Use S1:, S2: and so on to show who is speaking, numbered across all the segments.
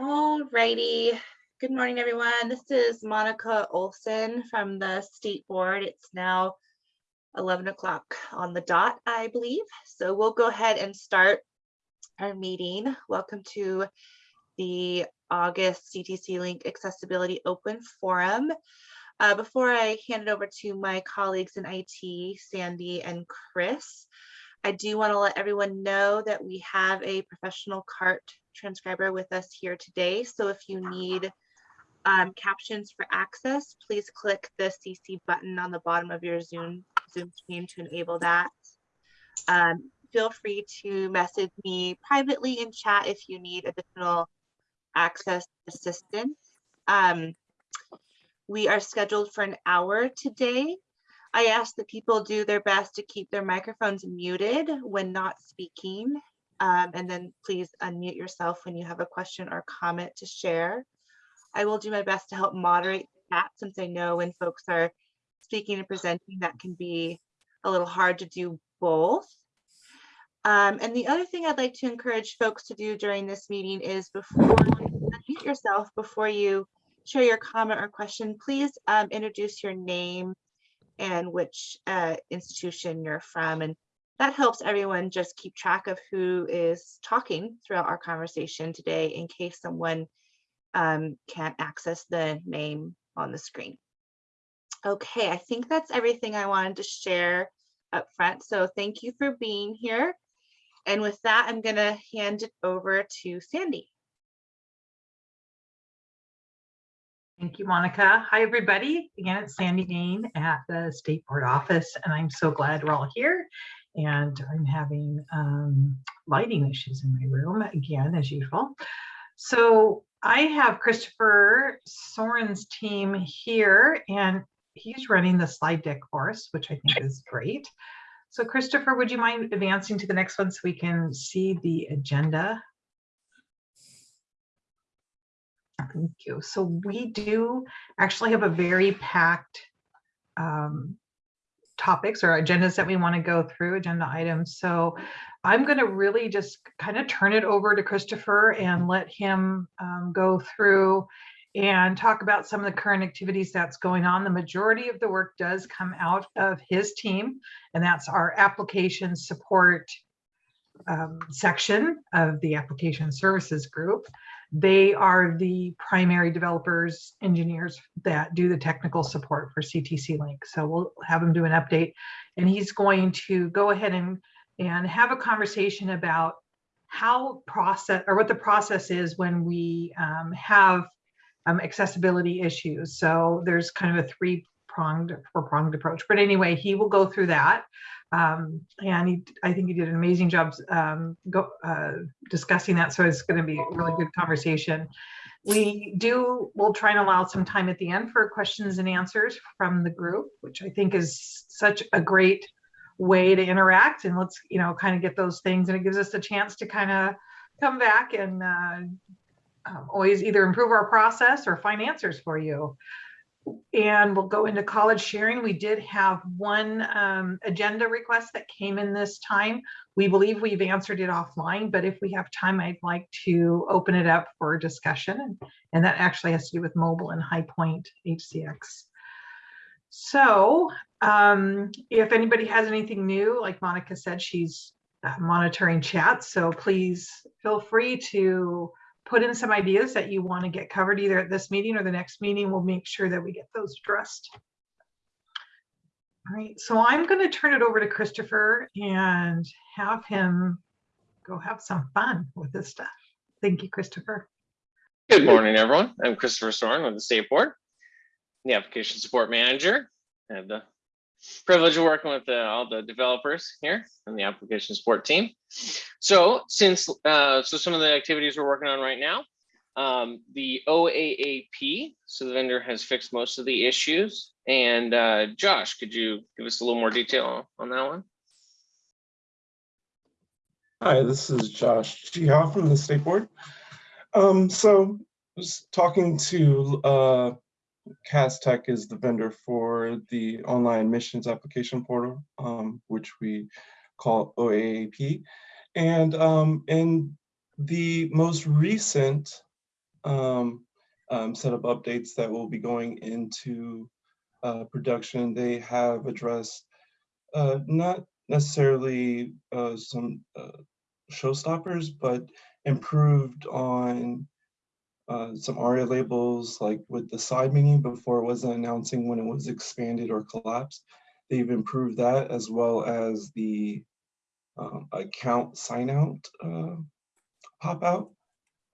S1: All righty. Good morning, everyone. This is Monica Olson from the State Board. It's now 11 o'clock on the dot, I believe. So we'll go ahead and start our meeting. Welcome to the August CTC Link Accessibility Open Forum. Uh, before I hand it over to my colleagues in IT, Sandy and Chris, I do want to let everyone know that we have a professional CART transcriber with us here today. So if you need um, captions for access, please click the CC button on the bottom of your Zoom, Zoom screen to enable that. Um, feel free to message me privately in chat if you need additional access assistance. Um, we are scheduled for an hour today. I ask that people do their best to keep their microphones muted when not speaking. Um, and then please unmute yourself when you have a question or comment to share. I will do my best to help moderate that since I know when folks are speaking and presenting that can be a little hard to do both. Um, and the other thing I'd like to encourage folks to do during this meeting is before you unmute yourself, before you share your comment or question, please um, introduce your name and which uh, institution you're from. And that helps everyone just keep track of who is talking throughout our conversation today in case someone um, can't access the name on the screen. Okay, I think that's everything I wanted to share up front. So thank you for being here. And with that, I'm gonna hand it over to Sandy.
S2: Thank you, Monica. Hi, everybody. Again, it's Sandy Gain at the State Board office, and I'm so glad we're all here. And I'm having um, lighting issues in my room again, as usual. So I have Christopher Soren's team here, and he's running the slide deck for us, which I think is great. So Christopher, would you mind advancing to the next one so we can see the agenda? Thank you. So we do actually have a very packed um, topics or agendas that we want to go through, agenda items. So I'm going to really just kind of turn it over to Christopher and let him um, go through and talk about some of the current activities that's going on. The majority of the work does come out of his team, and that's our application support um, section of the application services group. They are the primary developers, engineers that do the technical support for CTC Link. So we'll have him do an update and he's going to go ahead and, and have a conversation about how process or what the process is when we um, have um, accessibility issues. So there's kind of a three pronged four pronged approach. But anyway, he will go through that. Um, and he, I think he did an amazing job um, go, uh, discussing that. So it's going to be a really good conversation. We do, we'll try and allow some time at the end for questions and answers from the group, which I think is such a great way to interact. And let's, you know, kind of get those things. And it gives us a chance to kind of come back and uh, um, always either improve our process or find answers for you and we'll go into college sharing. We did have one um, agenda request that came in this time. We believe we've answered it offline, but if we have time, I'd like to open it up for discussion. And that actually has to do with mobile and High Point HCX. So um, if anybody has anything new, like Monica said, she's uh, monitoring chat. So please feel free to put in some ideas that you want to get covered either at this meeting or the next meeting. We'll make sure that we get those addressed. All right, so I'm going to turn it over to Christopher and have him go have some fun with this stuff. Thank you, Christopher.
S3: Good morning, everyone. I'm Christopher Soren with the State Board, the Application Support Manager. I have the privilege of working with uh, all the developers here and the application support team. So since, uh, so some of the activities we're working on right now, um, the OAAP, so the vendor has fixed most of the issues. And uh, Josh, could you give us a little more detail on that one?
S4: Hi, this is Josh Jihao from the State Board. Um, so I was talking to uh, CASTech is the vendor for the online admissions application portal, um, which we call OAAP. And um, in the most recent um, um, set of updates that will be going into uh, production. They have addressed uh, not necessarily uh, some uh, showstoppers, but improved on uh, some ARIA labels, like with the side menu before it wasn't announcing when it was expanded or collapsed. They've improved that as well as the um, account sign out uh, pop out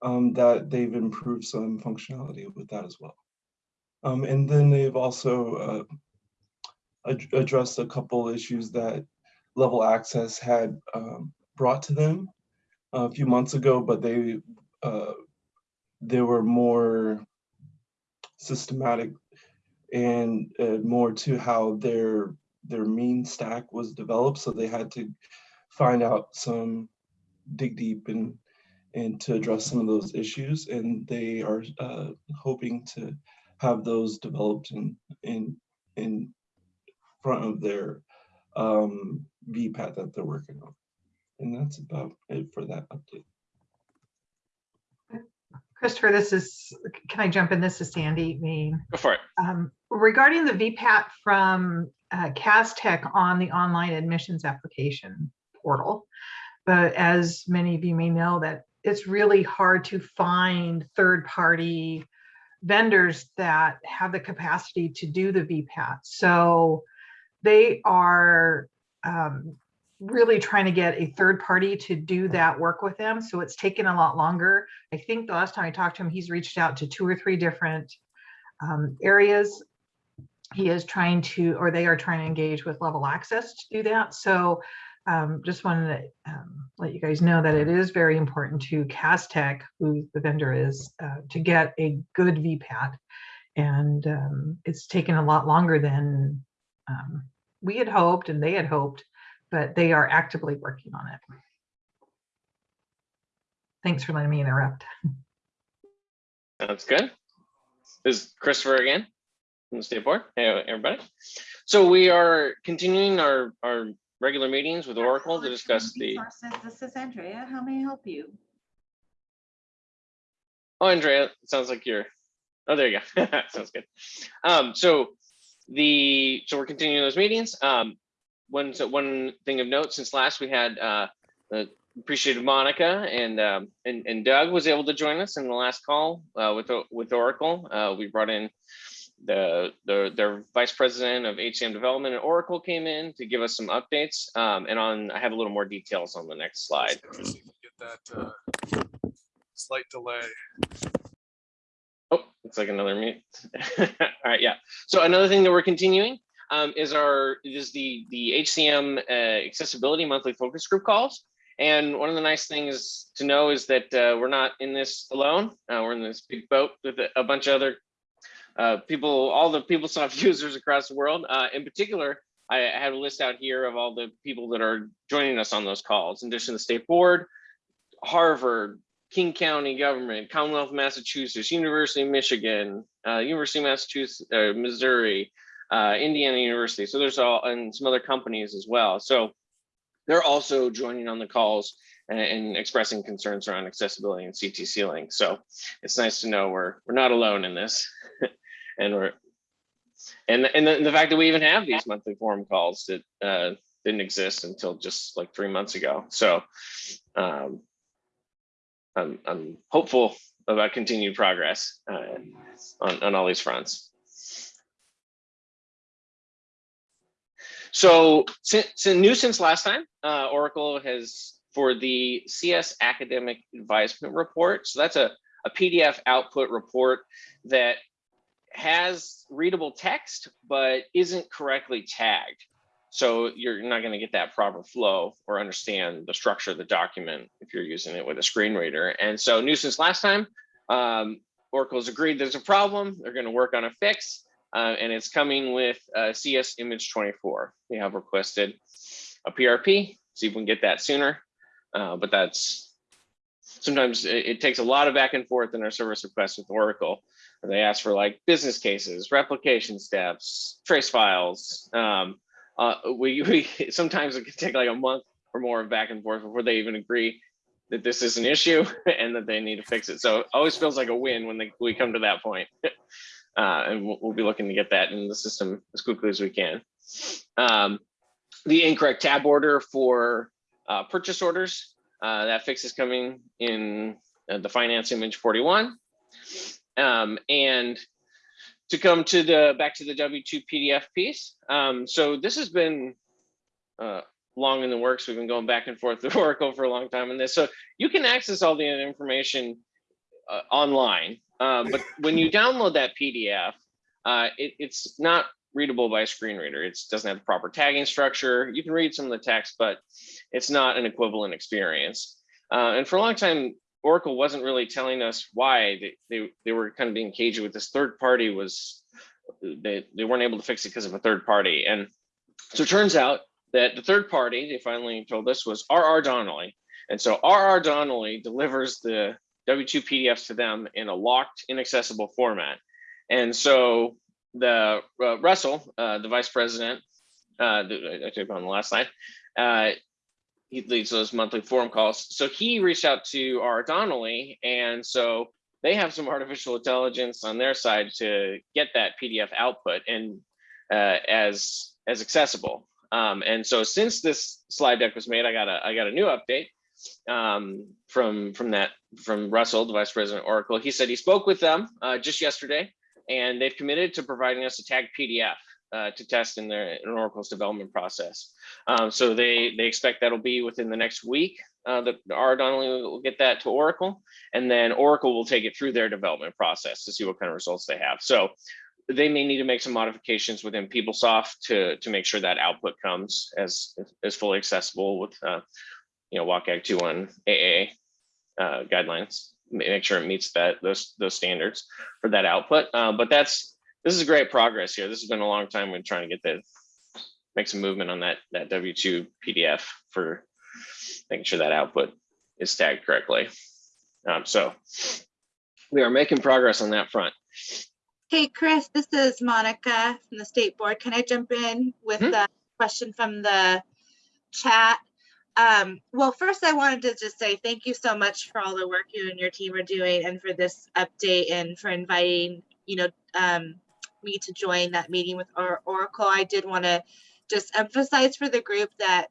S4: um, that they've improved some functionality with that as well. Um, and then they've also uh, ad- addressed a couple issues that Level Access had um, brought to them a few months ago, but they they were more systematic and uh, more to how their their MEAN stack was developed. So they had to find out some dig deep and and to address some of those issues. And they are uh, hoping to have those developed in in in front of their um, VPAT that they're working on. And that's about it for that update.
S2: Christopher, this is, can I jump in? This is Sandy Mean.
S3: Go for it.
S2: Um, Regarding the VPAT from uh, Tech on the online admissions application portal. But as many of you may know, that it's really hard to find third-party vendors that have the capacity to do the VPAT. So they are um, really trying to get a third party to do that work with them. So it's taken a lot longer. I think the last time I talked to him, he's reached out to two or three different um, areas. He is trying to, or they are trying to engage with Level Access to do that. So um, just wanted to um, let you guys know that it is very important to Castech, who the vendor is, uh, to get a good VPAT. And um, it's taken a lot longer than um, we had hoped and they had hoped, but they are actively working on it. Thanks for letting me interrupt.
S3: Sounds good. This is Christopher again from the state board. Hey, everybody. So we are continuing our, our regular meetings with Oracle to discuss the,
S5: This is Andrea. How may I help you?
S3: oh, Andrea, it sounds like you're, oh, there you go. Sounds good. Um, so the, so we're continuing those meetings. Um, one, so one thing of note, since last we had, uh, uh, appreciated Monica and, um, and, and Doug was able to join us in the last call, uh, with, with Oracle. Uh, we brought in the, the, their vice president of HCM development at Oracle came in to give us some updates. Um, and on, I have a little more details on the next slide.
S6: Let me see if we Get that uh, slight delay.
S3: Oh, looks like another mute. All right, yeah. So another thing that we're continuing um, is our is the the HCM uh, accessibility monthly focus group calls. And one of the nice things to know is that uh, we're not in this alone. Uh, we're in this big boat with a, bunch of other uh, people, all the PeopleSoft users across the world. Uh, in particular, I I have a list out here of all the people that are joining us on those calls. In addition to the state board, Harvard, King County government, Commonwealth of Massachusetts, University of Michigan, uh, University of Massachusetts, uh, Missouri, uh, Indiana University. So there's all and some other companies as well. So they're also joining on the calls and, and expressing concerns around accessibility and CTC link. So it's nice to know we're we're not alone in this, and we're and and the, the fact that we even have these monthly forum calls that uh, didn't exist until just like three months ago. So. Um, I'm, I'm hopeful about continued progress uh, on, on all these fronts. So since, since new since last time, uh, Oracle has for the CS Academic Advisement Report. So that's a, a PDF output report that has readable text, but isn't correctly tagged. So you're not going to get that proper flow or understand the structure of the document if you're using it with a screen reader. And so new since last time, um, Oracle's agreed there's a problem. They're going to work on a fix, uh, and it's coming with uh, CS Image 24. We have requested a PRP, see if we can get that sooner. Uh, but that's sometimes it, it takes a lot of back and forth in our service requests with Oracle. They ask for like business cases, replication steps, trace files. Um, uh, we, we sometimes it can take like a month or more of back and forth before they even agree that this is an issue and that they need to fix it. So it always feels like a win when they, we come to that point. Uh, and we'll, we'll be looking to get that in the system as quickly as we can. Um, the incorrect tab order for uh, purchase orders, uh, that fix is coming in uh, the finance image 41. Um, and to come to the back to the W2 PDF piece. Um, so this has been uh, long in the works. We've been going back and forth with Oracle for a long time on this. So you can access all the information uh, online. Um, but when you download that PDF, uh, it, it's not readable by a screen reader. It doesn't have the proper tagging structure. You can read some of the text, but it's not an equivalent experience. Uh, and for a long time, Oracle wasn't really telling us why they, they, they were kind of being cagey with this third party was they, they weren't able to fix it because of a third party. And so it turns out that the third party they finally told us was RR Donnelley. And so RR Donnelley delivers the W2 PDFs to them in a locked, inaccessible format. And so the uh, Russell, uh, the vice president, uh, I took on the last slide, uh, he leads those monthly forum calls. So he reached out to our Donnelley, and so they have some artificial intelligence on their side to get that PDF output and uh, as as accessible. Um, and so since this slide deck was made, I got a I got a new update um, from from that from Russell, the vice president Oracle. He said he spoke with them uh, just yesterday, and they've committed to providing us a tagged PDF uh, to test in their in Oracle's development process. Um, so they they expect that'll be within the next week. Uh, that R. Donnelley will get that to Oracle, and then Oracle will take it through their development process to see what kind of results they have. So they may need to make some modifications within PeopleSoft to to make sure that output comes as as fully accessible with uh, you know WCAG 2.1 AA uh, guidelines. Make sure it meets that those those standards for that output. Uh, but that's this is great progress here. This has been a long time. We're trying to get the make some movement on that that W2 PDF for making sure that output is tagged correctly. Um, so we are making progress on that front.
S1: Hey, Chris, this is Monica from the State Board. Can I jump in with
S3: Hmm.
S1: a question from the chat? Um, well, first I wanted to just say thank you so much for all the work you and your team are doing and for this update and for inviting, you know, um, me to join that meeting with or Oracle. I did want to just emphasize for the group that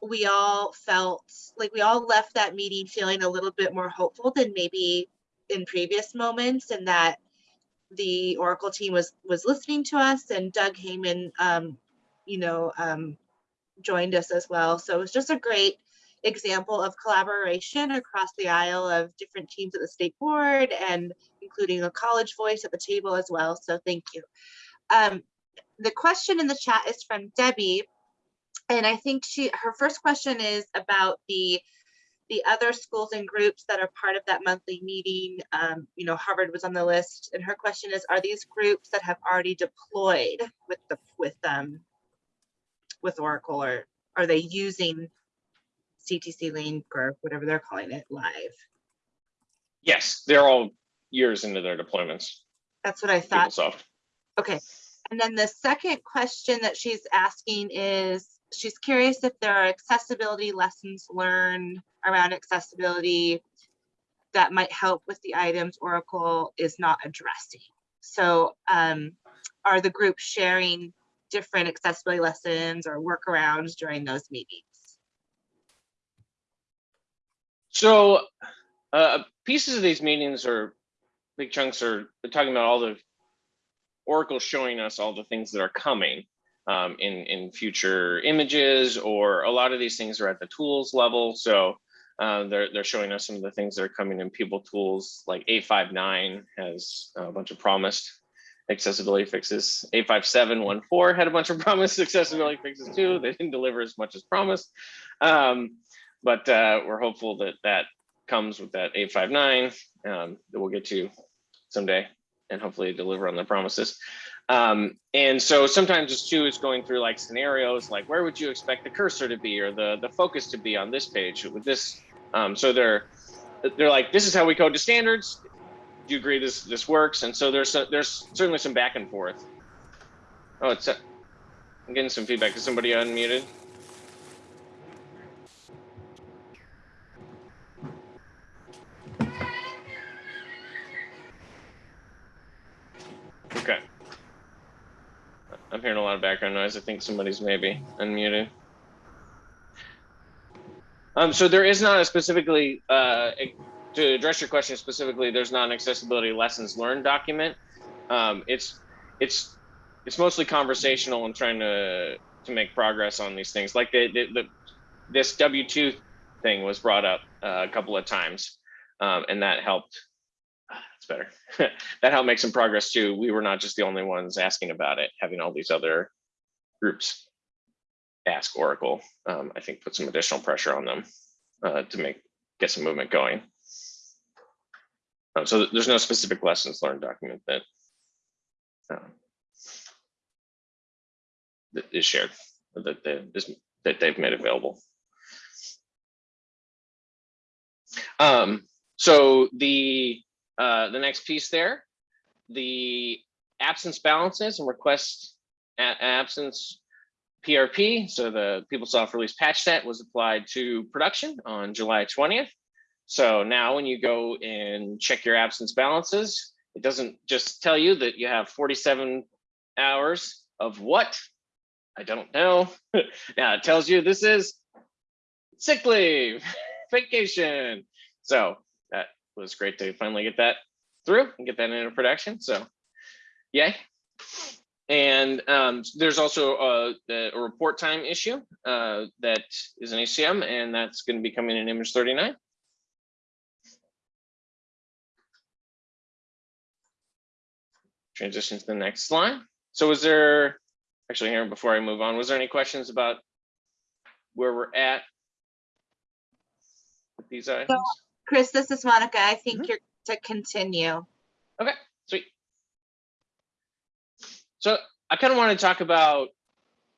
S1: we all felt like we all left that meeting feeling a little bit more hopeful than maybe in previous moments and that the Oracle team was was listening to us and Doug Heyman, um, you know, um, joined us as well. So it was just a great example of collaboration across the aisle of different teams at the state board and including a college voice at the table as well. So thank you. Um, the question in the chat is from Debbie. And I think she her first question is about the the other schools and groups that are part of that monthly meeting, um, you know, Harvard was on the list, and her question is, are these groups that have already deployed with the with um with Oracle, or are they using CTC Link or whatever they're calling it live?
S3: Yes, they're all years into their deployments.
S1: That's what I thought.
S3: PeopleSoft.
S1: Okay. And then the second question that she's asking is, she's curious if there are accessibility lessons learned around accessibility that might help with the items Oracle is not addressing. So um, are the groups sharing different accessibility lessons or workarounds during those meetings?
S3: So uh, pieces of these meetings are big chunks are talking about all the Oracle showing us all the things that are coming um, in in future images, or a lot of these things are at the tools level. So uh, they're they're showing us some of the things that are coming in PeopleTools, like 859 has a bunch of promised accessibility fixes. 85714 had a bunch of promised accessibility fixes too. They didn't deliver as much as promised. Um, but uh, we're hopeful that that comes with that 859 um, that we'll get to someday and hopefully deliver on the promises. Um, and so sometimes it's too, it's going through like scenarios, like where would you expect the cursor to be or the, the focus to be on this page with this. Um, so they're, they're like, this is how we code to standards do you agree this this works? And so there's a, there's certainly some back and forth. Oh, it's a, I'm getting some feedback. Is somebody unmuted? Okay. I'm hearing a lot of background noise. I think somebody's maybe unmuted. Um, so there is not a specifically uh, to address your question specifically, there's not an accessibility lessons learned document. Um, it's, it's, it's mostly conversational and trying to, to make progress on these things. Like the, the, the this W two thing was brought up uh, a couple of times, um, and that helped. It's better. that helped make some progress too. We were not just the only ones asking about it. Having all these other groups ask Oracle, um, I think, put some additional pressure on them uh, to make get some movement going. Um, so there's no specific lessons learned document that um, that is shared that that is that they've made available. Um, so the uh, the next piece there, the absence balances and request absence PRP. So the PeopleSoft release patch set was applied to production on July 20th. So now when you go and check your absence balances, it doesn't just tell you that you have 47 hours of what? I don't know. now it tells you this is sick leave, vacation. So that was great to finally get that through and get that into production. So yay. And um, there's also a, a report time issue uh, that is an ACM, and that's going to be coming in image 39. Transition to the next slide. So was there, actually here, before I move on, was there any questions about where we're at with these items?
S1: Chris, this is Monica. I think
S3: Mhm.
S1: you're to continue.
S3: Okay, sweet. So I kind of want to talk about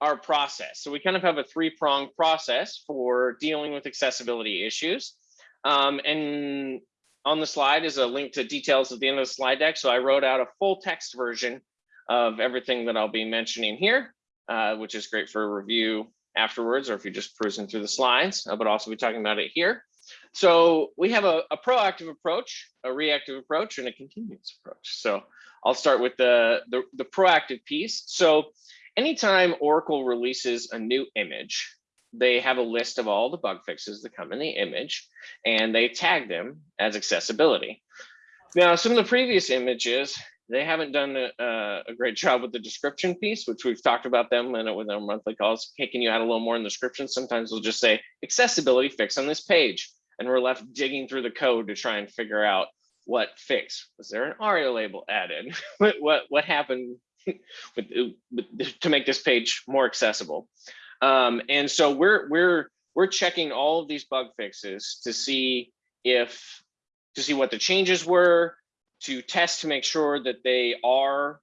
S3: our process. So we kind of have a three-pronged process for dealing with accessibility issues. Um, and on the slide is a link to details at the end of the slide deck. So I wrote out a full text version of everything that I'll be mentioning here, uh, which is great for review afterwards, or if you're just cruising through the slides, uh, but also be talking about it here. So we have a, a proactive approach, a reactive approach, and a continuous approach. So I'll start with the, the, the proactive piece. So anytime Oracle releases a new image, they have a list of all the bug fixes that come in the image, and they tag them as accessibility. Now, some of the previous images, they haven't done a, a- great job with the description piece, which we've talked about them in it with our monthly calls. Hey, can you add a little more in the description? Sometimes we'll just say accessibility fix on this page. And we're left digging through the code to try and figure out what fix. Was there an ARIA label added? what, what, what happened with, with, to make this page more accessible? Um, and so we're, we're, we're checking all of these bug fixes to see if, to see what the changes were, to test to make sure that they are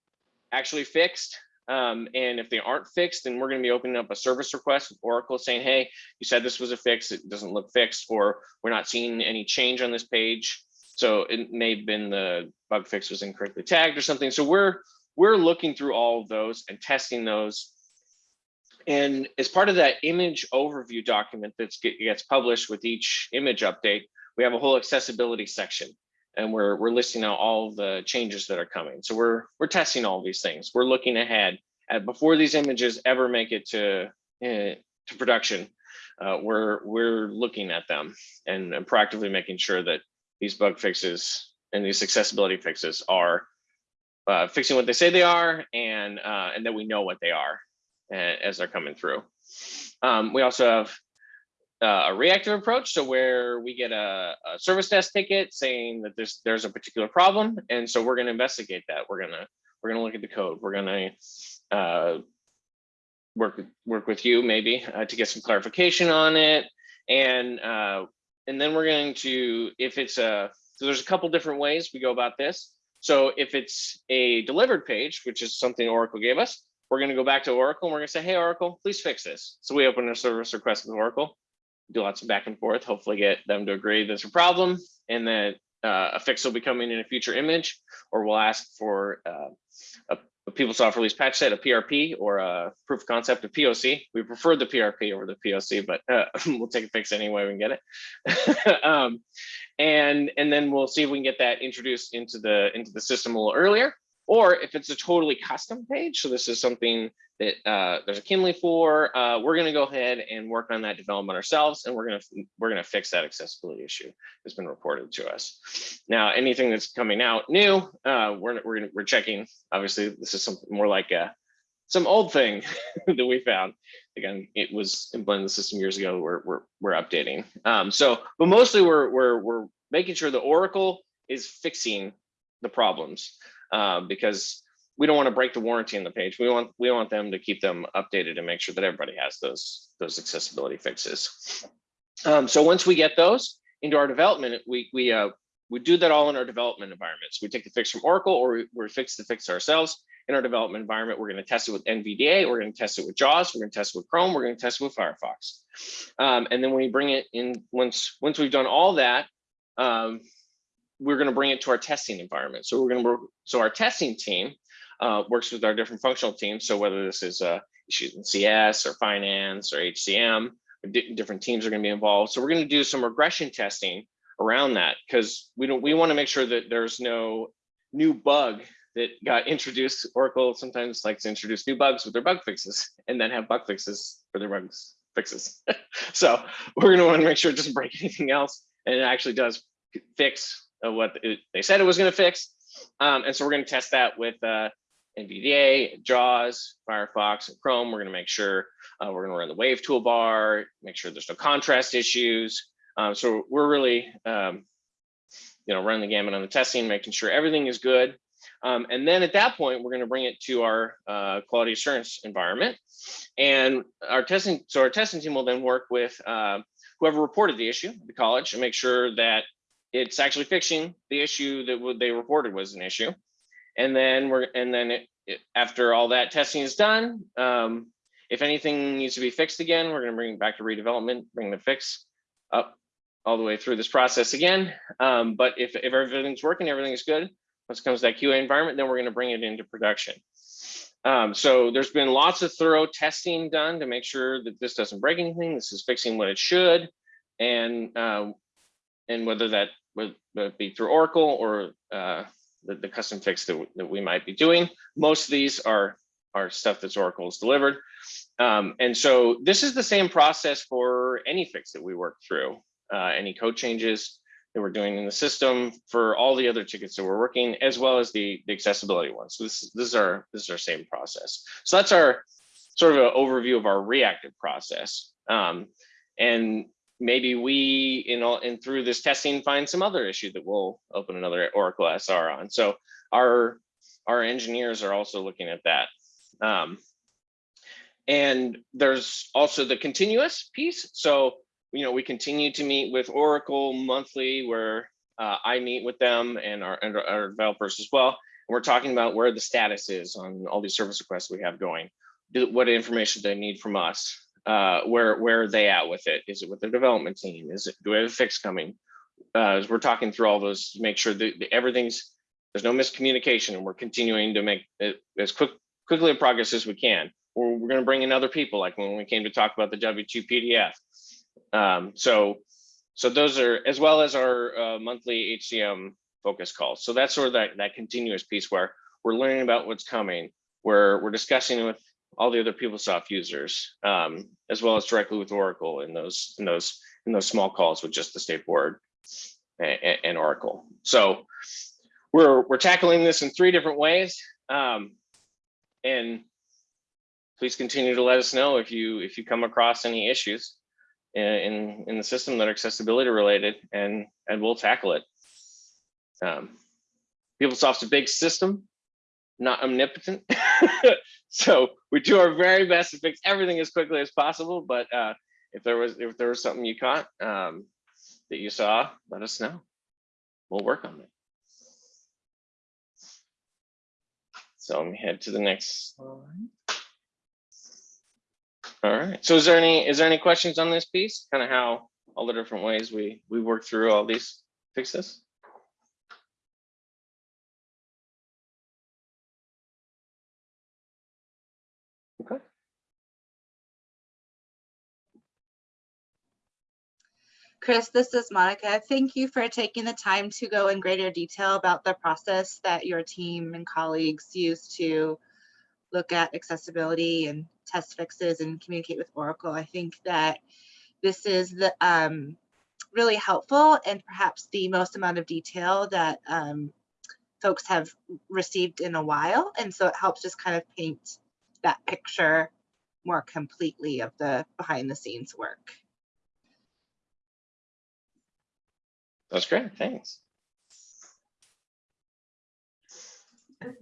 S3: actually fixed. Um, and if they aren't fixed, then we're going to be opening up a service request with Oracle saying, hey, you said this was a fix, it doesn't look fixed, or we're not seeing any change on this page. So it may have been the bug fix was incorrectly tagged or something. So we're we're looking through all of those and testing those. And as part of that image overview document that gets published with each image update, we have a whole accessibility section and we're we're listing out all the changes that are coming. So we're we're testing all these things. We're looking ahead at before these images ever make it to uh, to production. Uh, we're we're looking at them and, and proactively making sure that these bug fixes and these accessibility fixes are uh, fixing what they say they are and uh, and that we know what they are uh, as they're coming through. Um, we also have uh, a reactive approach, so where we get a, a service desk ticket saying that there's there's a particular problem, and so we're going to investigate that. We're gonna we're gonna look at the code. We're gonna uh, work work with you maybe uh, to get some clarification on it, and uh, and then we're going to if it's a so there's a couple different ways we go about this. So if it's a delivered page, which is something Oracle gave us, we're going to go back to Oracle and we're going to say, hey, Oracle, please fix this. So we open a service request with Oracle do lots of back and forth, hopefully get them to agree there's a problem and that uh, a fix will be coming in a future image, or we'll ask for uh, a, a PeopleSoft release patch set, a PRP, or a proof of concept, a POC. We prefer the PRP over the POC, but uh, we'll take a fix anyway we can get it. um, and and then we'll see if we can get that introduced into the into the system a little earlier. Or if it's a totally custom page, so this is something that uh, there's a CEMLI for, uh, we're gonna go ahead and work on that development ourselves, and we're gonna we're gonna fix that accessibility issue that's been reported to us. Now, anything that's coming out new, uh, we're we're gonna, we're checking. Obviously, this is something more like a some old thing that we found. Again, it was implemented in the system years ago. We're we're we're updating. Um, so, but mostly we're we're we're making sure the Oracle is fixing the problems uh, because we don't want to break the warranty in the page. We want we want them to keep them updated and make sure that everybody has those those accessibility fixes. Um, so once we get those into our development, we we uh, we do that all in our development environment. We take the fix from Oracle or we, we fix the fix ourselves in our development environment. We're going to test it with NVDA. We're going to test it with JAWS. We're going to test it with Chrome. We're going to test it with Firefox. Um, and then we bring it in, once once we've done all that, um, we're going to bring it to our testing environment. So we're going to work. So our testing team uh, works with our different functional teams. So whether this is uh, issues in CS or finance or HCM, different teams are going to be involved. So we're going to do some regression testing around that because we don't we want to make sure that there's no new bug that got introduced. Oracle sometimes likes to introduce new bugs with their bug fixes and then have bug fixes for their bugs fixes. so we're going to want to make sure it doesn't break anything else and it actually does fix what it, they said it was going to fix. Um, and so we're going to test that with uh, NVDA, JAWS, Firefox, and Chrome. We're going to make sure uh, we're going to run the Wave toolbar, make sure there's no contrast issues. Um, so we're really, um, you know, running the gamut on the testing, making sure everything is good. Um, and then at that point, we're going to bring it to our uh, quality assurance environment. And our testing, so our testing team will then work with uh, whoever reported the issue, the college, and make sure that it's actually fixing the issue that they reported was an issue. And then we're, and then it, it, after all that testing is done, um, if anything needs to be fixed again, we're going to bring it back to redevelopment, bring the fix up all the way through this process again. Um, but if, if everything's working, everything is good, once it comes to that QA environment, then we're going to bring it into production. Um, so there's been lots of thorough testing done to make sure that this doesn't break anything. This is fixing what it should. And uh, and whether that would, would be through Oracle or uh, the, the custom fix that, that we might be doing. Most of these are, are stuff that's Oracle has delivered. Um, and so this is the same process for any fix that we work through, uh, any code changes that we're doing in the system for all the other tickets that we're working, as well as the, the accessibility ones. So this, this is our this is our same process. So that's our sort of an overview of our reactive process. Um, and maybe we in all and through this testing find some other issue that we'll open another Oracle SR on. So our our engineers are also looking at that. Um, and there's also the continuous piece. So you know we continue to meet with Oracle monthly, where uh, I meet with them and our and our developers as well. And we're talking about where the status is on all these service requests we have going. Do, what information they need from us uh, where where are they at with it? Is it with the development team? Is it do we have a fix coming? Uh, as we're talking through all those, to make sure that everything's there's no miscommunication, and we're continuing to make it as quick quickly a progress as we can. Or we're going to bring in other people, like when we came to talk about the W2 PDF. Um, so so those are as well as our uh, monthly HCM focus calls. So that's sort of that that continuous piece where we're learning about what's coming. Where we're discussing with all the other PeopleSoft users, um, as well as directly with Oracle in those in those in those small calls with just the state board and, and Oracle. So we're we're tackling this in three different ways, um, and please continue to let us know if you if you come across any issues in in, in the system that are accessibility related, and and we'll tackle it. Um, PeopleSoft's a big system, not omnipotent. so we do our very best to fix everything as quickly as possible. But uh, if there was if there was something you caught um, that you saw, let us know. We'll work on it. So let me head to the next slide. All right. So is there any is there any questions on this piece? Kind of how all the different ways we we work through all these fixes?
S1: Chris, this is Monica. Thank you for taking the time to go in greater detail about the process that your team and colleagues use to look at accessibility and test fixes and communicate with Oracle. I think that this is the um, really helpful and perhaps the most amount of detail that um, folks have received in a while. And so it helps just kind of paint that picture more completely of the behind the scenes work.
S3: That's great. Thanks.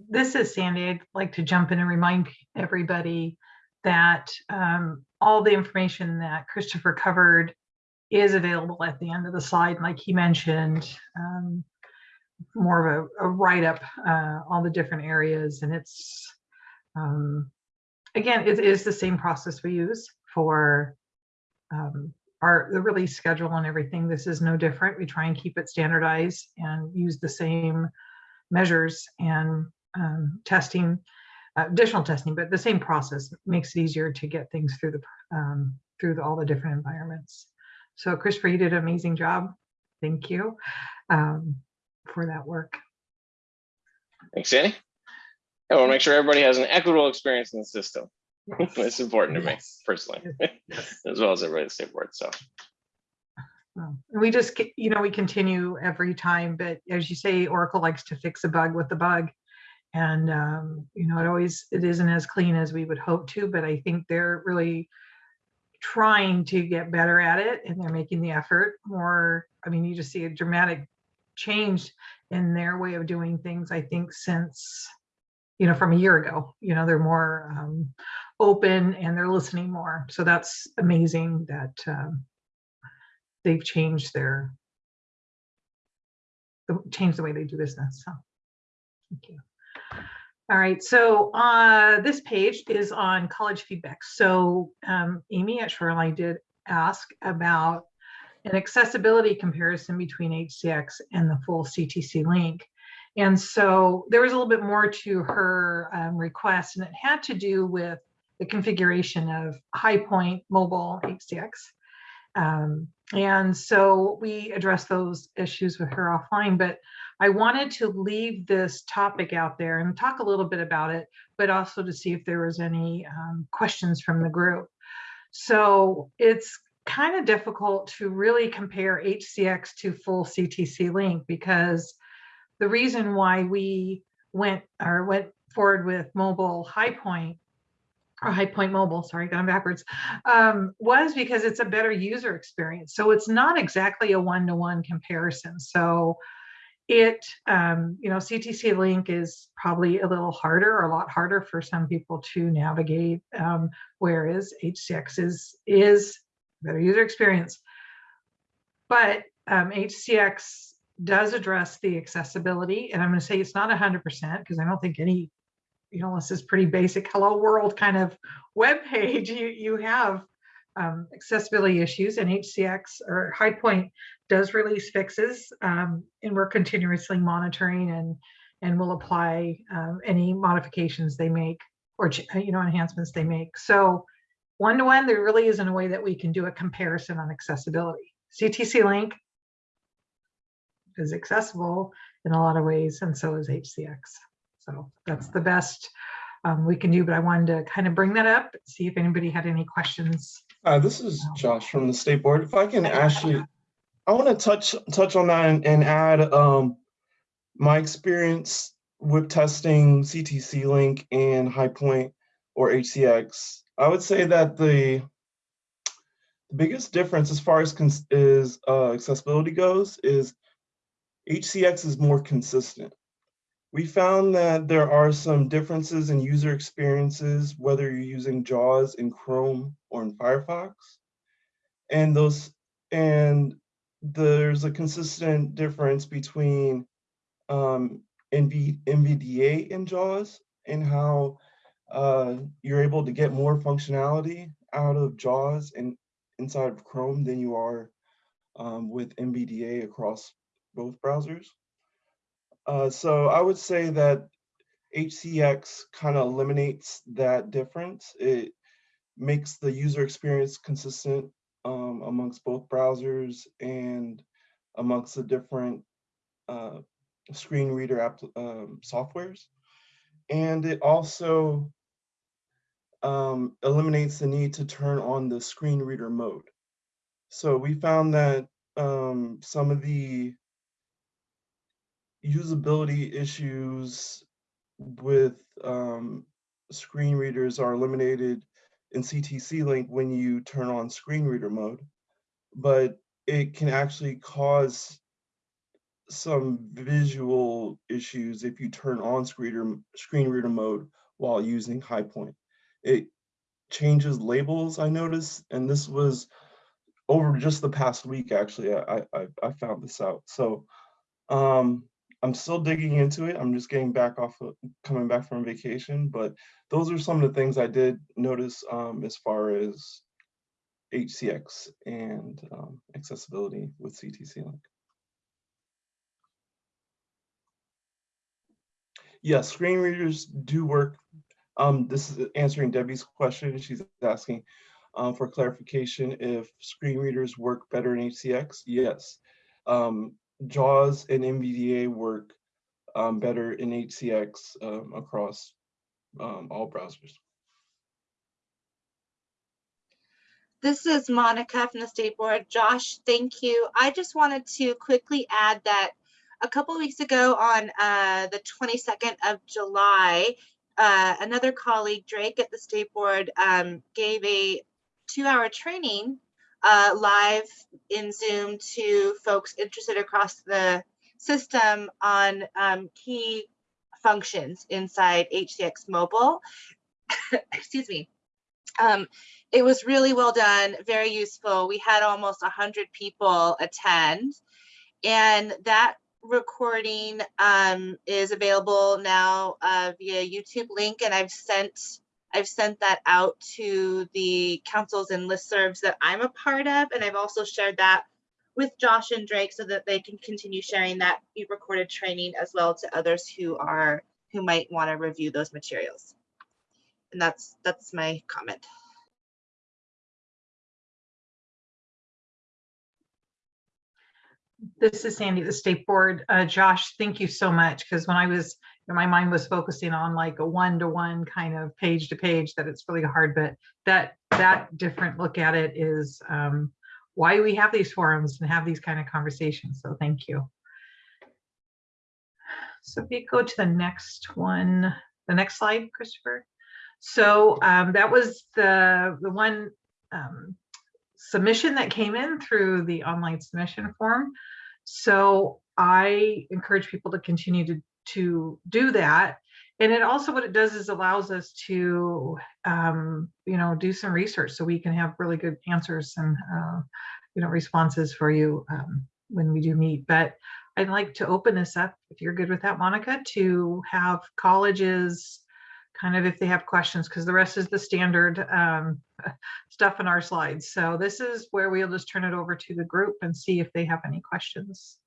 S2: This is Sandy. I'd like to jump in and remind everybody that um, all the information that Christopher covered is available at the end of the slide. Like he mentioned, um, more of a, a write-up, uh, all the different areas. And it's, um, again, it is the same process we use for um, our the release schedule and everything. This is no different. We try and keep it standardized and use the same measures and um, testing, uh, additional testing, but the same process makes it easier to get things through the um, through the, all the different environments. So Christopher, you did an amazing job. Thank you um, for that work.
S3: Thanks, Sandy. I want to make sure everybody has an equitable experience in the system. It's important to me personally,
S2: Yes.
S3: as well as everybody at the state board. So
S2: we just, you know, we continue every time, but as you say, Oracle likes to fix a bug with the bug. And, um, you know, it always, it isn't as clean as we would hope to, but I think they're really trying to get better at it and they're making the effort more. I mean, you just see a dramatic change in their way of doing things, I think, since, you know, from a year ago, you know, they're more um, open and they're listening more. So that's amazing that, um, they've changed their the- changed the way they do business. So thank you. All right, so uh, this page is on college feedback. So um, Amy at Shoreline did ask about an accessibility comparison between HCX and the full CTC link. And so there was a little bit more to her um, request, and it had to do with the configuration of High Point Mobile HCX. Um, and so we addressed those issues with her offline, but I wanted to leave this topic out there and talk a little bit about it, but also to see if there was any um, questions from the group. So it's kind of difficult to really compare HCX to full CTC link because the reason why we went or went forward with mobile high point or High Point Mobile, sorry, going backwards, um, was because it's a better user experience. So it's not exactly a one-to-one comparison. So it, um, you know, CTC Link is probably a little harder, or a lot harder for some people to navigate, um, whereas HCX is is better user experience. But um, HCX does address the accessibility, and I'm going to say it's not 100% because I don't think any you know, this is pretty basic hello world kind of web page. You, you have um, accessibility issues and HCX or High Point does release fixes um, and we're continuously monitoring and and will apply um, any modifications they make or you know enhancements they make. So one to one, there really isn't a way that we can do a comparison on accessibility. CTC Link is accessible in a lot of ways, and so is HCX. So that's the best um, we can do, but I wanted to kind of bring that up, see if anybody had any questions.
S4: Hi, this is Josh from the State Board. If I can actually, I want to touch, touch on that and, and add um, my experience with testing CTC Link and High Point or HCX. I would say that the the biggest difference as far as is uh, accessibility goes is HCX is more consistent. We found that there are some differences in user experiences, whether you're using JAWS in Chrome or in Firefox. And those, and there's a consistent difference between um, NV, NVDA and JAWS and how uh, you're able to get more functionality out of JAWS and inside of Chrome than you are um, with NVDA across both browsers. Uh, so I would say that HCX kind of eliminates that difference. It makes the user experience consistent um, amongst both browsers and amongst the different uh, screen reader app um, softwares. And it also um, eliminates the need to turn on the screen reader mode. So we found that um, some of the usability issues with um, screen readers are eliminated in CTC Link when you turn on screen reader mode, but it can actually cause some visual issues if you turn on screen reader, screen reader mode while using High Point. It changes labels, I noticed, and this was over just the past week, actually, I, I, I found this out. So um, I'm still digging into it. I'm just getting back off, of, coming back from vacation, but those are some of the things I did notice um, as far as HCX and um, accessibility with CTC Link. Yes, screen readers do work. Um, this is answering Debbie's question. She's asking um, for clarification if screen readers work better in HCX. Yes. Um, JAWS and NVDA work um, better in HCX um, across um, all browsers.
S1: This is Monica from the State Board. Josh, thank you. I just wanted to quickly add that a couple weeks ago on uh, the 22nd of July, uh, another colleague, Drake at the State Board, um, gave a two-hour training uh, live in Zoom to folks interested across the system on um, key functions inside HCX Mobile. Excuse me. Um, it was really well done, very useful. We had almost 100 people attend, and that recording um, is available now uh, via YouTube link, and I've sent I've sent that out to the councils and listservs that I'm a part of, and I've also shared that with Josh and Drake so that they can continue sharing that recorded training as well to others who are who might want to review those materials. And that's that's my comment.
S2: This is Sandy, the state board. Uh, Josh, thank you so much, because when I was, my mind was focusing on like a one-to-one kind of page to page, that it's really hard, but that, that different look at it is um, why we have these forums and have these kind of conversations, so thank you. So if you go to the next one, the next slide, Christopher. So um, that was the, the one um, submission that came in through the online submission form. So I encourage people to continue to, to do that. And it also, what it does is allows us to, um, you know, do some research so we can have really good answers and, uh, you know, responses for you um, when we do meet. But I'd like to open this up, if you're good with that, Monica, to have colleges kind of if they have questions, because the rest is the standard um, stuff in our slides. So this is where we'll just turn it over to the group and see if they have any questions.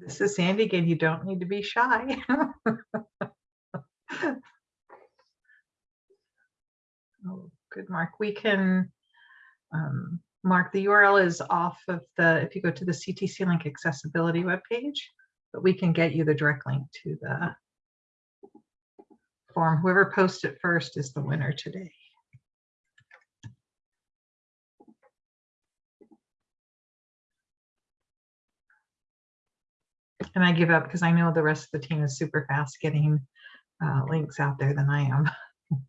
S2: This is Sandy again. You don't need to be shy. Oh, good, Mark. We can, um, Mark, the URL is off of the, if you go to the CTC link accessibility webpage, but we can get you the direct link to the form. Whoever posts it first is the winner today. And I give up because I know the rest of the team is super fast getting uh, links out there than I am.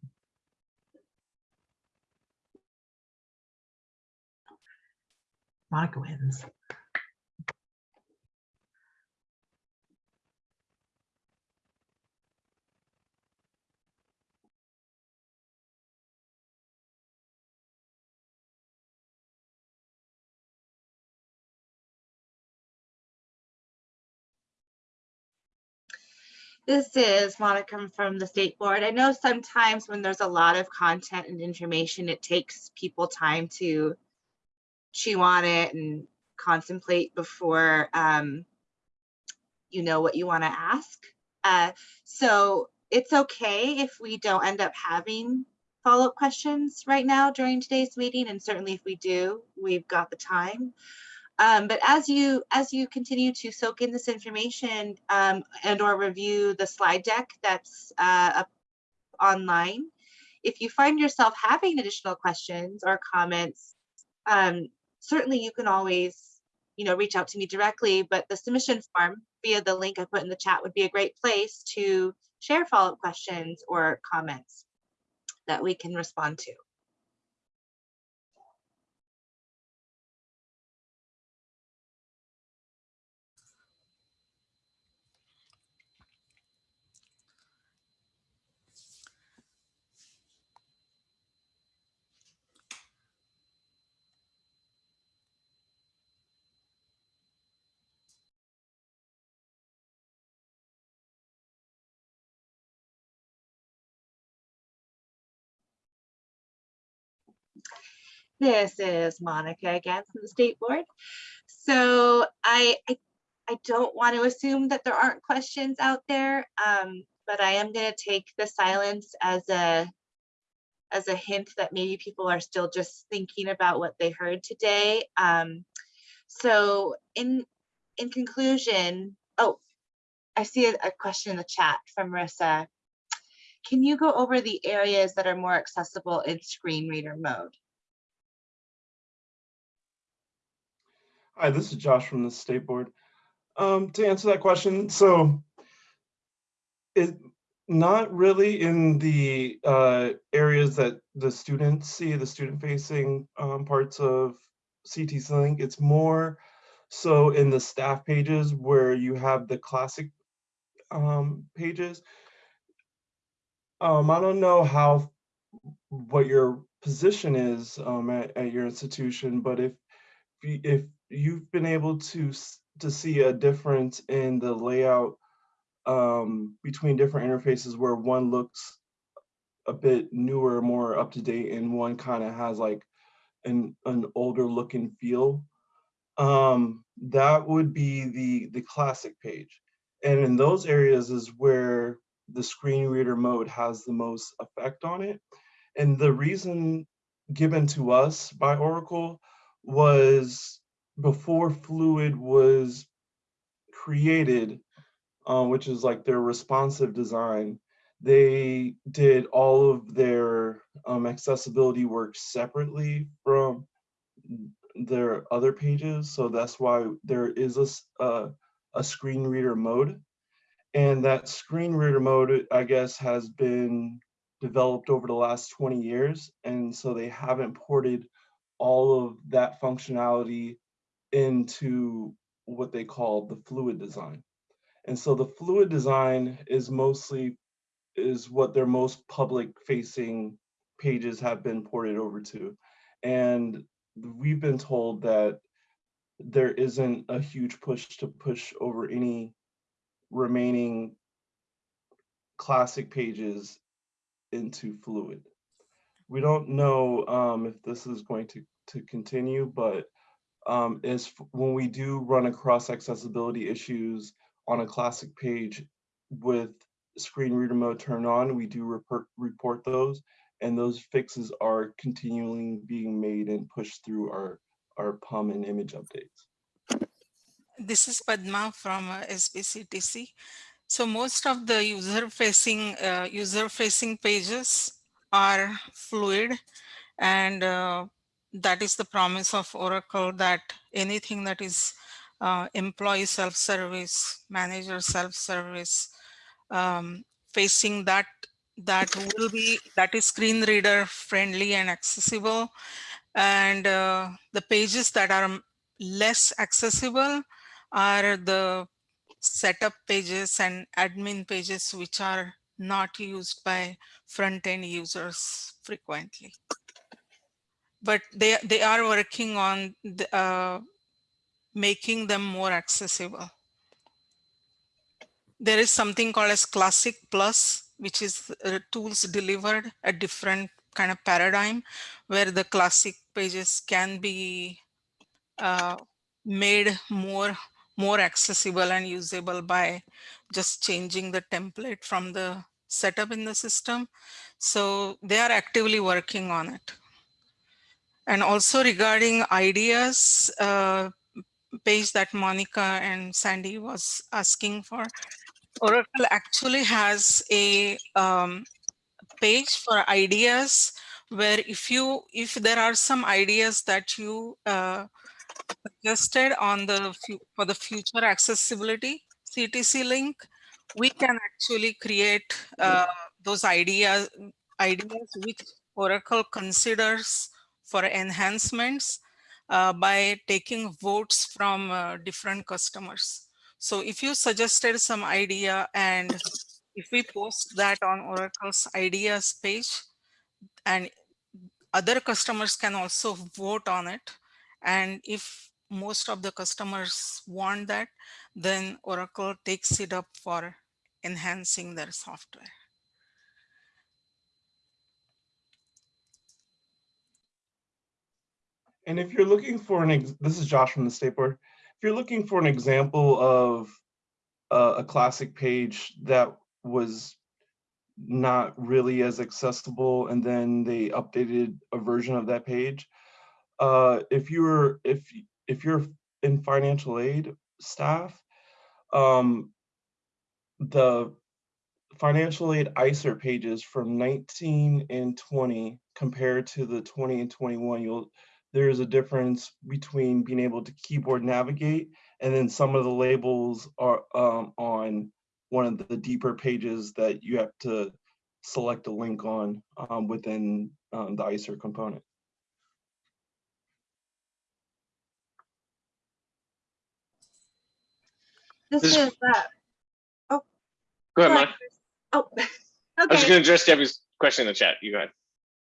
S2: Monica wins.
S1: This is Monica from the State Board. I know sometimes when there's a lot of content and information, it takes people time to chew on it and contemplate before um, you know what you want to ask. Uh, so it's okay if we don't end up having follow-up questions right now during today's meeting, and certainly if we do, we've got the time. Um, but as you as you continue to soak in this information um, and or review the slide deck that's uh, up online, if you find yourself having additional questions or comments, um, certainly you can always you know reach out to me directly. But the submission form via the link I put in the chat would be a great place to share follow-up questions or comments that we can respond to. This is Monica again from the State Board. So I, I, I don't want to assume that there aren't questions out there, um, but I am going to take the silence as a as a hint that maybe people are still just thinking about what they heard today. Um, so in in conclusion, oh, I see a, a question in the chat from Marissa. Can you go over the areas that are more accessible in screen reader mode?
S4: Hi, this is Josh from the State Board. Um, to answer that question, so it not really in the uh, areas that the students see, the student-facing um, parts of CTC Link. It's more so in the staff pages where you have the classic um, pages. Um, I don't know how what your position is um, at, at your institution, but if if you've been able to to see a difference in the layout um, between different interfaces where one looks a bit newer, more up to date, and one kind of has like an an older looking feel. Um, that would be the the classic page, and in those areas is where the screen reader mode has the most effect on it. And the reason given to us by Oracle was before Fluid was created, uh, which is like their responsive design, they did all of their um, accessibility work separately from their other pages. So that's why there is a, a screen reader mode. And that screen reader mode, I guess, has been developed over the last 20 years. And so they haven't ported all of that functionality into what they call the fluid design. And so the fluid design is mostly is what their most public facing pages have been ported over to. And we've been told that there isn't a huge push to push over any remaining classic pages into fluid. We don't know um, if this is going to, to continue, but um, is when we do run across accessibility issues on a classic page with screen reader mode turned on, we do report, report those and those fixes are continually being made and pushed through our, our PUM and image updates.
S7: This is Padma from uh, SBCTC. So most of the user facing uh, user facing pages are fluid and uh, that is the promise of Oracle that anything that is uh, employee self-service, manager self-service, um, facing that that will be that is screen reader friendly and accessible. And uh, the pages that are less accessible are the setup pages and admin pages which are not used by front-end users frequently but they they are working on the, uh, making them more accessible there is something called as Classic Plus, which is uh, tools delivered a different kind of paradigm where the classic pages can be uh, made more more accessible and usable by just changing the template from the setup in the system. So they are actively working on it. And also regarding ideas uh, page that Monica and Sandy was asking for, Oracle actually has a um, page for ideas where if you if there are some ideas that you uh, suggested on the for the future accessibility CTC link, we can actually create uh, those ideas ideas which Oracle considers for enhancements uh, by taking votes from uh, different customers. So if you suggested some idea and if we post that on Oracle's ideas page and other customers can also vote on it. And if most of the customers want that, then Oracle takes it up for enhancing their software.
S4: And if you're looking for an, this is Josh from the State Board. If you're looking for an example of uh, a classic page that was not really as accessible and then they updated a version of that page, uh, if you're, if, if you're in financial aid staff, um, the financial aid ISIR pages from 19 and 20 compared to the 20 and 21, you'll there's a difference between being able to keyboard navigate and then some of the labels are um, on one of the deeper pages that you have to select a link on um, within um, the ISIR component.
S1: This
S3: This-
S1: is, uh,
S3: Go
S1: go
S3: ahead,
S1: ahead,
S3: Mike.
S1: Chris. oh,
S3: I was just gonna address Debbie's question in the chat. You go ahead.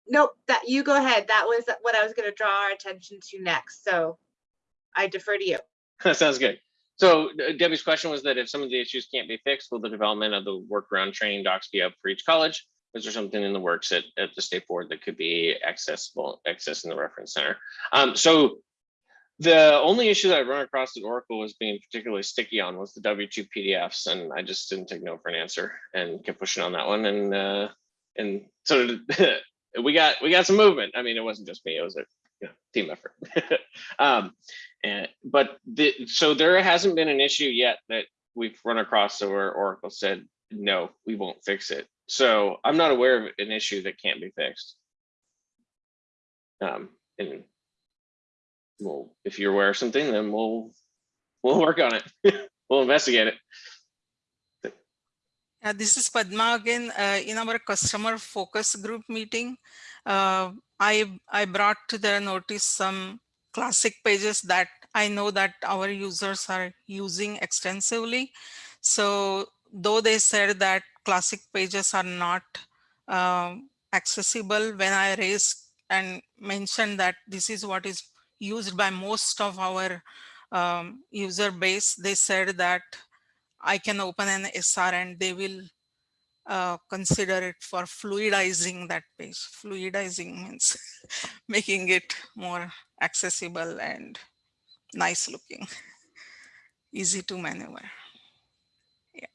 S1: Nope, that, you go ahead. That was what I was gonna draw our attention to next, so I defer to you.
S3: That sounds good. So uh, Debbie's question was that if some of the issues can't be fixed, will the development of the workaround training docs be up for each college? Is there something in the works at, at the state board that could be accessible, accessed in the reference center? Um, so the only issue that I run across that Oracle was being particularly sticky on was the W2 PDFs, and I just didn't take no for an answer and kept pushing on that one. And uh, and so we got we got some movement. I mean, it wasn't just me; it was a you know, team effort. um, and but the, so there hasn't been an issue yet that we've run across where Oracle said no, we won't fix it. So I'm not aware of an issue that can't be fixed. Um, and well, if you're aware of something, then we'll we'll work on it. we'll investigate it.
S7: Yeah, this is Padma again. Uh, in our customer focus group meeting, uh, I, I brought to their notice some classic pages that I know that our users are using extensively. So though they said that classic pages are not um, accessible, when I raised and mentioned that this is what is used by most of our um, user base, they said that I can open an SR and they will uh, consider it for fluidizing that page. Fluidizing means making it more accessible and nice looking, easy to maneuver. Yeah.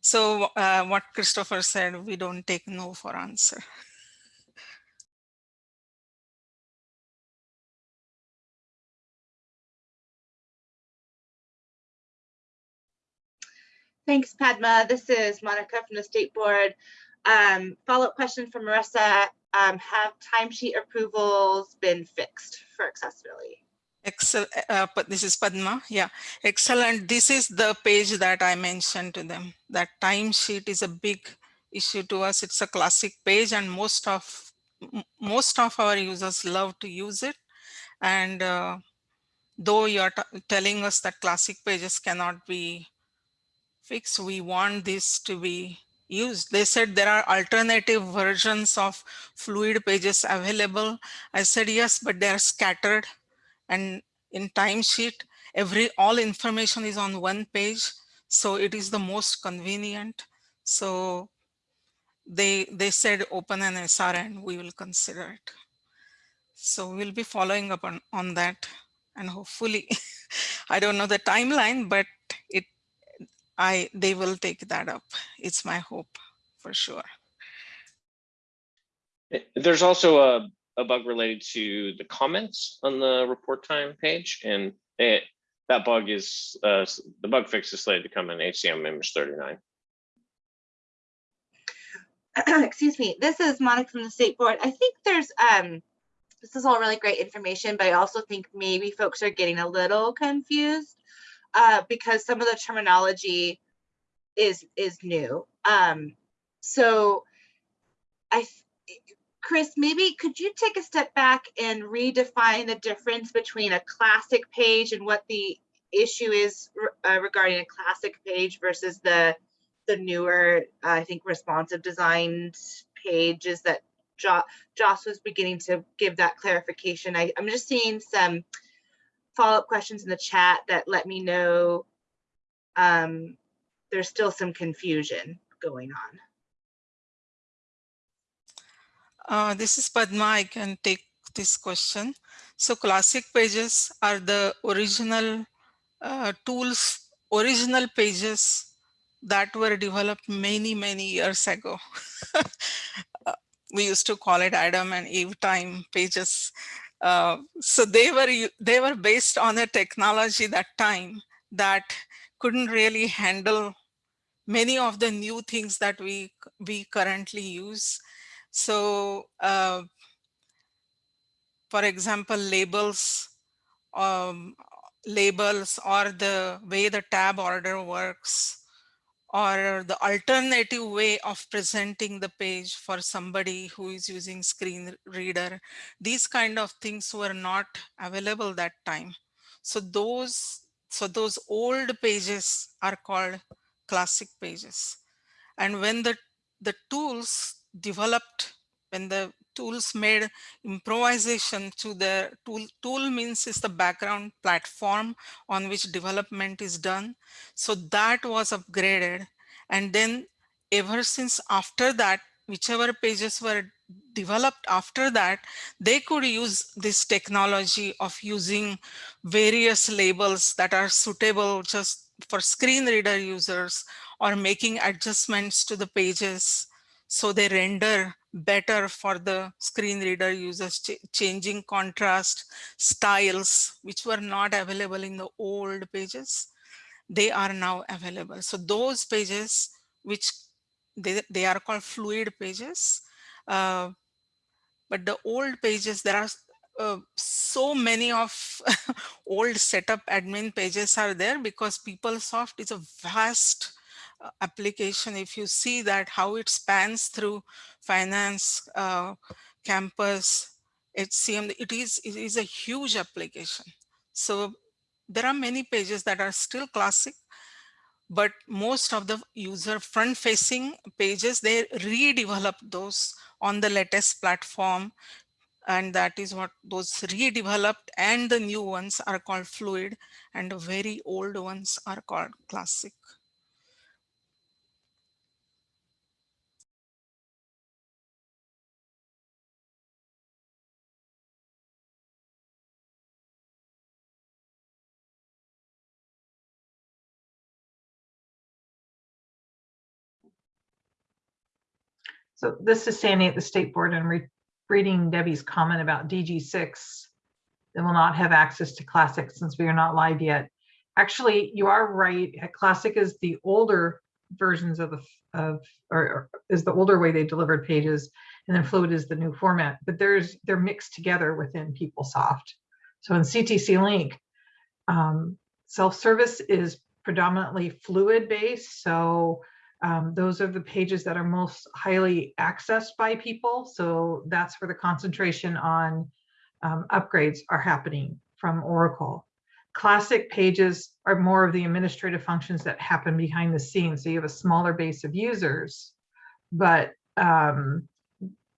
S7: So uh, what Christopher said, we don't take no for answer.
S1: Thanks, Padma. This is Monica from the State Board. Um, Follow-up question from Marissa. Um, Have timesheet approvals been fixed for accessibility?
S7: Excel, uh, this is Padma. Yeah, excellent. This is the page that I mentioned to them. That timesheet is a big issue to us. It's a classic page and most of most of our users love to use it. And uh, though you're telling us that classic pages cannot be fixed, we want this to be used. They said there are alternative versions of fluid pages available. I said yes, but they are scattered and in timesheet every all information is on one page So it is the most convenient. So they they said open an SR and we will consider it. So we'll be following up on, on that and hopefully, I don't know the timeline, but it I they will take that up. It's my hope for sure.
S3: Eh, There's also a, a bug related to the comments on the report time page and it, that bug is, uh, the bug fix is slated to come in HCM image 39.
S1: excuse me, this is Monica from the state board. I think there's, um, this is all really great information, but I also think maybe folks are getting a little confused uh, because some of the terminology is, is new. Um, so I, Chris, maybe could you take a step back and redefine the difference between a classic page and what the issue is uh, regarding a classic page versus the the newer, uh, I think, responsive designed pages that jo- Joss was beginning to give that clarification. I, I'm just seeing some follow-up questions in the chat that let me know um, there's still some confusion going on.
S7: Uh, this is Padma. I can take this question. So classic pages are the original uh, tools, original pages that were developed many, many years ago. Uh, we used to call it Adam and Eve time pages. Uh, so they were they were based on a technology that time that couldn't really handle many of the new things that we we currently use. So, uh, for example, labels, um, labels or the way the tab order works, or the alternative way of presenting the page for somebody who is using screen reader. These kind of things were not available that time. So those, so those old pages are called classic pages. And when the, the tools developed, when the tools made improvisation to the tool, tool means is the background platform on which development is done. So that was upgraded. And then ever since after that, whichever pages were developed after that, they could use this technology of using various labels that are suitable just for screen reader users or making adjustments to the pages so they render better for the screen reader users, ch changing contrast styles, which were not available in the old pages. They are now available. So those pages, which they, they are called fluid pages, uh, but the old pages, there are uh, so many of old setup admin pages are there because PeopleSoft is a vast application. If you see that how it spans through finance, uh, campus, HCM, it is, it is a huge application. So there are many pages that are still classic, but most of the user front facing pages, they redevelop those on the latest platform. And that is what those redeveloped and the new ones are called fluid and the very old ones are called classic.
S2: So this is Sandy at the State Board and re- reading Debbie's comment about DG6. They will not have access to Classic since we are not live yet. Actually, you are right. Classic is the older versions of the, of, or or is the older way they delivered pages. And then Fluid is the new format, but there's, they're mixed together within PeopleSoft. So in CTC Link, um, self-service is predominantly fluid based. So um, those are the pages that are most highly accessed by people. So that's where the concentration on um, upgrades are happening from Oracle. Classic pages are more of the administrative functions that happen behind the scenes. So you have a smaller base of users, but um,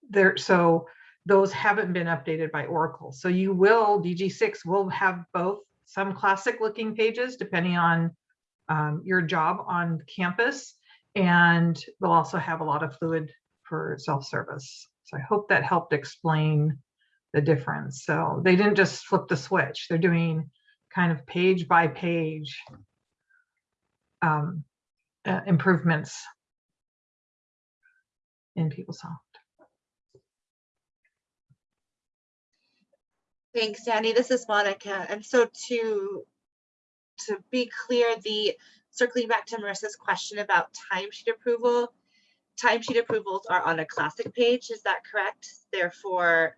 S2: there, so those haven't been updated by Oracle. So you will, DG6 will have both some classic looking pages depending on um, your job on campus. And they'll also have a lot of fluid for self-service. So I hope that helped explain the difference. So they didn't just flip the switch. They're doing kind of page by page um, uh, improvements in PeopleSoft.
S1: Thanks, Sandy. This is Monica. And so to, to be clear, the, circling back to Marissa's question about timesheet approval, timesheet approvals are on a classic page, is that correct? Therefore,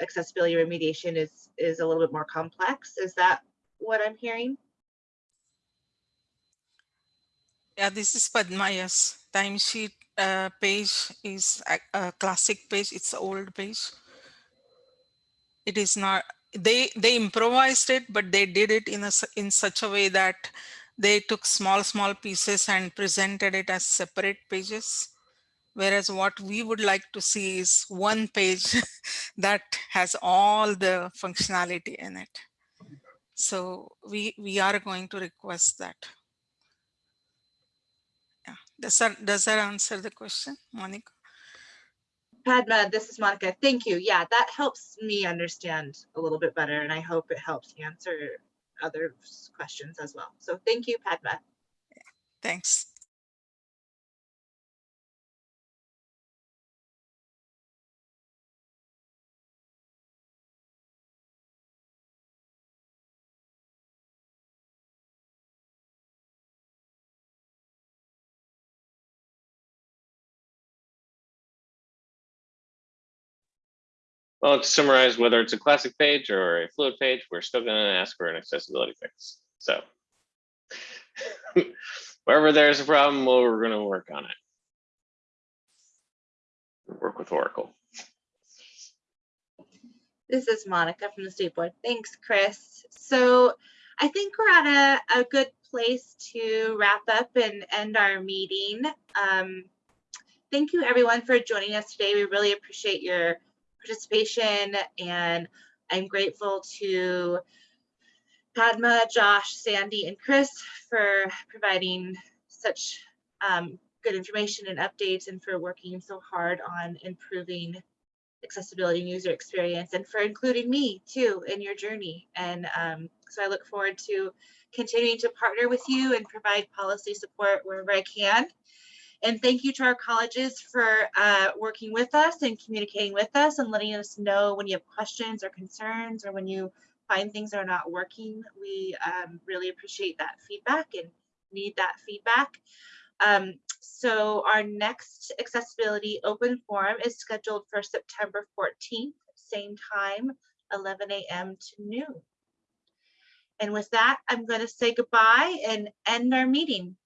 S1: accessibility remediation is, is a little bit more complex. Is that what I'm hearing?
S7: Yeah, this is Padma, yes. Timesheet uh, page is a, a classic page. It's old page. It is not, they, they improvised it, but they did it in a, in such a way that they took small, small pieces and presented it as separate pages. Whereas what we would like to see is one page that has all the functionality in it. So we, we are going to request that. Yeah, does that, does that answer the question, Monica?
S1: Padma, this is Monica. Thank you. Yeah, that helps me understand a little bit better and I hope it helps answer other questions as well. So thank you, Padma.
S7: Thanks.
S3: Well, to summarize, whether it's a classic page or a fluid page, we're still going to ask for an accessibility fix. So wherever there's a problem, well, we're going to work on it. Work with Oracle.
S1: This is Monica from the State Board. Thanks, Chris. So I think we're at a, a good place to wrap up and end our meeting. Um, thank you everyone for joining us today. We really appreciate your participation and I'm grateful to Padma, Josh, Sandy, and Chris for providing such um, good information and updates and for working so hard on improving accessibility and user experience and for including me too in your journey. And um, so I look forward to continuing to partner with you and provide policy support wherever I can. And thank you to our colleges for uh, working with us and communicating with us and letting us know when you have questions or concerns or when you find things are not working. We um, really appreciate that feedback and need that feedback. Um, so our next accessibility open forum is scheduled for September 14th, same time, 11 a.m. to noon. And with that, I'm going to say goodbye and end our meeting.